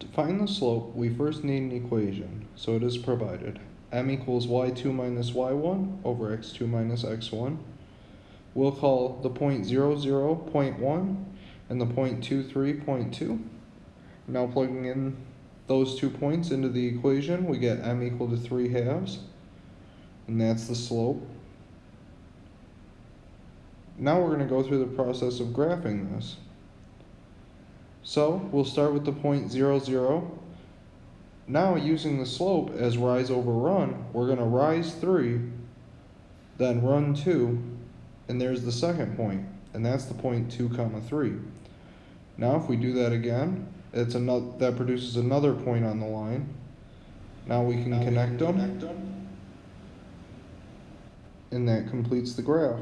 To find the slope, we first need an equation, so it is provided. m equals y2 minus y1 over x2 minus x1. We'll call the point 0, 0, point 1 and the point 2, 3, point 2. Now plugging in those two points into the equation, we get m equal to 3 halves, and that's the slope. Now we're going to go through the process of graphing this. So we'll start with the point 0, 0. Now using the slope as rise over run, we're going to rise 3, then run 2, and there's the second point, and that's the point 2 comma 3. Now if we do that again, it's another, that produces another point on the line. Now we can Now we connect can them, connect them. and that completes the graph.